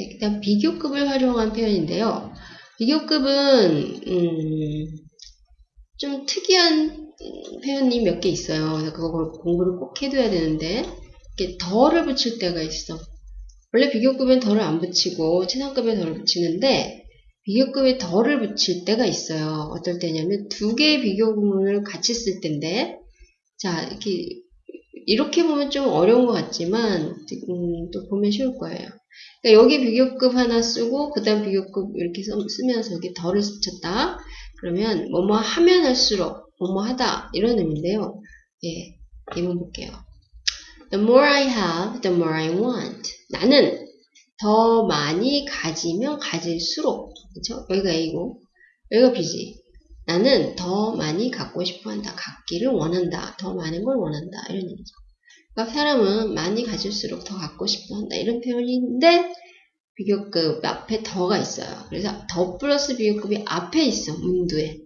네, 그다음 비교급을 활용한 표현인데요. 비교급은 음, 좀 특이한 표현이 몇 개 있어요. 그거 공부를 꼭 해둬야 되는데 이렇게 덜을 붙일 때가 있어. 원래 비교급엔 덜을 안 붙이고 최상급에 덜을 붙이는데 비교급에 덜을 붙일 때가 있어요. 어떨 때냐면 두 개의 비교 구문을 같이 쓸 때인데 자 이렇게 이렇게 보면 좀 어려운 것 같지만 음, 또 보면 쉬울 거예요. 그러니까 여기 비교급 하나 쓰고 그 다음 비교급 이렇게 쓰면서 여기 덜을 붙였다. 그러면 뭐뭐 하면 할수록 뭐뭐 하다 이런 의미인데요. 예, 이문 볼게요. The more I have, the more I want. 나는 더 많이 가지면 가질수록 그렇죠? 여기가 A고 여기가 B지. 나는 더 많이 갖고 싶어 한다. 갖기를 원한다. 더 많은 걸 원한다. 이런 얘기죠. 그러니까 사람은 많이 가질수록 더 갖고 싶어 한다. 이런 표현인데 비교급 앞에 더가 있어요. 그래서 더 플러스 비교급이 앞에 있어. 문두에.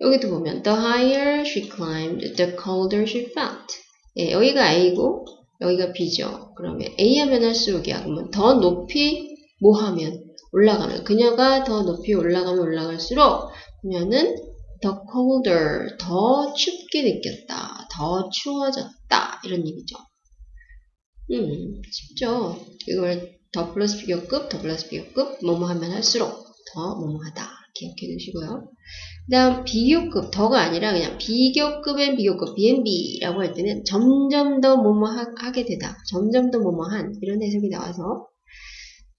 여기도 보면 the higher she climbed, the colder she felt. 예, 여기가 A고 여기가 B죠. 그러면 A 하면 할수록이야. 그러면 더 높이 뭐 하면 올라가면 그녀가 더 높이 올라가면 올라갈수록 그녀는 the colder 더 춥게 느꼈다. 더 추워졌다. 이런 얘기죠. 음, 쉽죠. 이걸 더 플러스 비교급, 더 플러스 비교급, 뭐뭐 하면 할수록 더 뭐뭐 하다. 기억해 두시고요. 그 다음 비교급, 더가 아니라 그냥 비교급엔 비교급, B&B라고 할 때는 점점 더 뭐뭐 하, 게 되다. 점점 더 뭐뭐 한 이런 해석이 나와서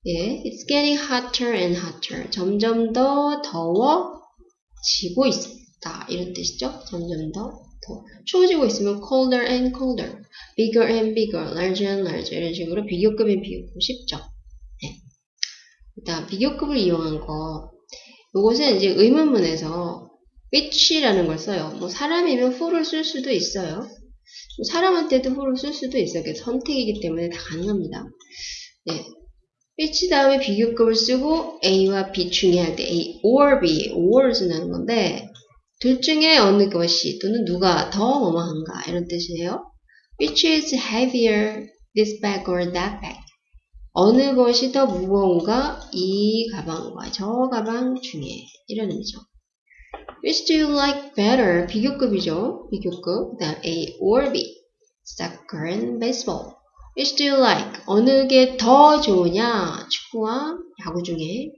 예, it's getting hotter and hotter. 점점 더 더워지고 있다. 이런 뜻이죠. 점점 더 더. 추워지고 있으면 colder and colder, bigger and bigger, larger and larger 이런 식으로 비교급인 비교급 쉽죠. 네. 일단 비교급을 이용한 거 이것은 이제 의문문에서 which라는 걸 써요. 뭐 사람이면 who를 쓸 수도 있어요. 뭐 사람한테도 who를 쓸 수도 있어요. 선택이기 때문에 다 가능합니다. 네. Which 다음에 비교급을 쓰고 A와 B 중에 할 때 A or B, or를 쓴다는 건데 둘 중에 어느 것이 또는 누가 더 뭐뭐한가 이런 뜻이에요. Which is heavier, this bag or that bag? 어느 것이 더 무거운가 이 가방과 저 가방 중에 이런 의미죠. Which do you like better? 비교급이죠. 비교급. 그다음 A or B. Soccer and baseball. Which do you like? 어느 게 더 좋으냐? 축구와 야구 중에.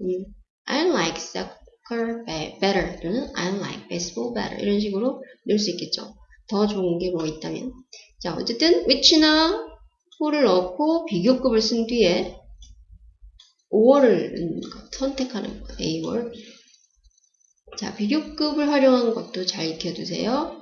음, I like soccer better 또는 I like baseball better 이런 식으로 넣을 수 있겠죠. 더 좋은 게 뭐 있다면. 자, 어쨌든 which나 who를 넣고 비교급을 쓴 뒤에 5월을 선택하는 거예요. A or B. 자, 비교급을 활용한 것도 잘 익혀두세요.